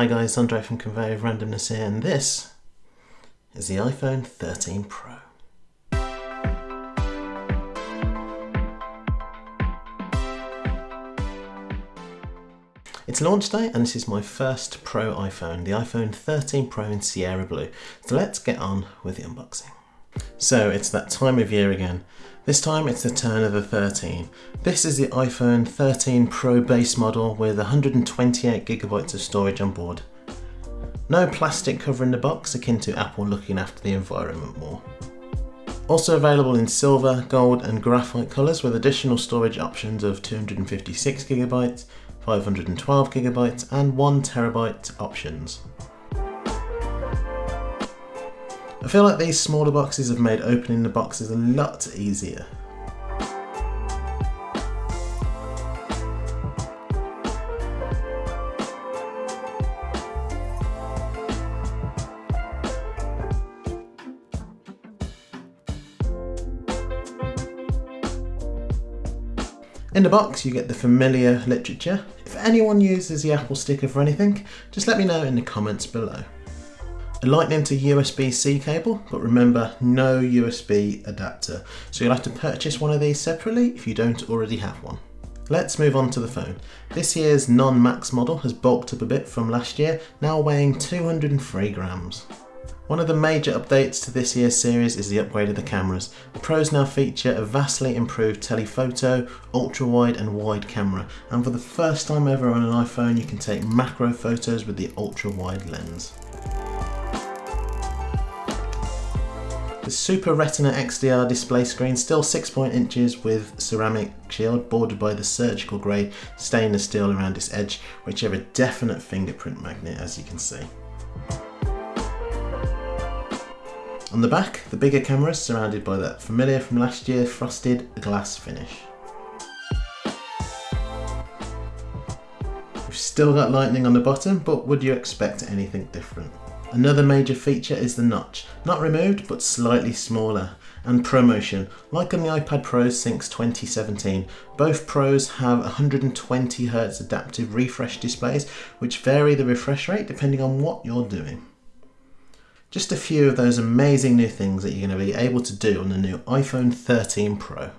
Hi guys, Andre from Conveyor of Randomness here and this is the iPhone 13 Pro. It's launch day and this is my first Pro iPhone, the iPhone 13 Pro in Sierra Blue. So let's get on with the unboxing. So it's that time of year again. This time it's the turn of the 13. This is the iPhone 13 Pro base model with 128 gigabytes of storage on board. No plastic covering the box akin to Apple looking after the environment more. Also available in silver, gold and graphite colours with additional storage options of 256GB, 512GB and 1TB options. Feel like these smaller boxes have made opening the boxes a lot easier. In the box you get the familiar literature. If anyone uses the Apple sticker for anything, just let me know in the comments below. A lightning to USB-C cable, but remember no USB adapter. So you'll have to purchase one of these separately if you don't already have one. Let's move on to the phone. This year's non-max model has bulked up a bit from last year, now weighing 203 grams. One of the major updates to this year's series is the upgrade of the cameras. The Pros now feature a vastly improved telephoto, ultra-wide and wide camera, and for the first time ever on an iPhone you can take macro photos with the ultra-wide lens. The Super Retina XDR display screen, still 6.0 inches with ceramic shield bordered by the surgical grade stainless steel around its edge, which have a definite fingerprint magnet as you can see. On the back, the bigger camera is surrounded by that familiar from last year frosted glass finish. We've still got lightning on the bottom, but would you expect anything different? Another major feature is the notch, not removed but slightly smaller. And ProMotion, like on the iPad Pros since 2017, both Pros have 120Hz adaptive refresh displays which vary the refresh rate depending on what you're doing. Just a few of those amazing new things that you're going to be able to do on the new iPhone 13 Pro.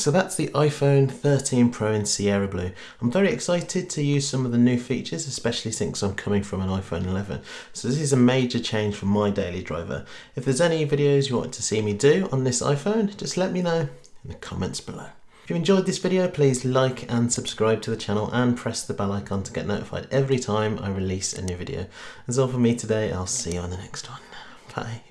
So that's the iPhone 13 Pro in Sierra Blue. I'm very excited to use some of the new features, especially since I'm coming from an iPhone 11. So this is a major change for my daily driver. If there's any videos you want to see me do on this iPhone, just let me know in the comments below. If you enjoyed this video, please like and subscribe to the channel and press the bell icon to get notified every time I release a new video. That's all for me today. I'll see you on the next one. Bye.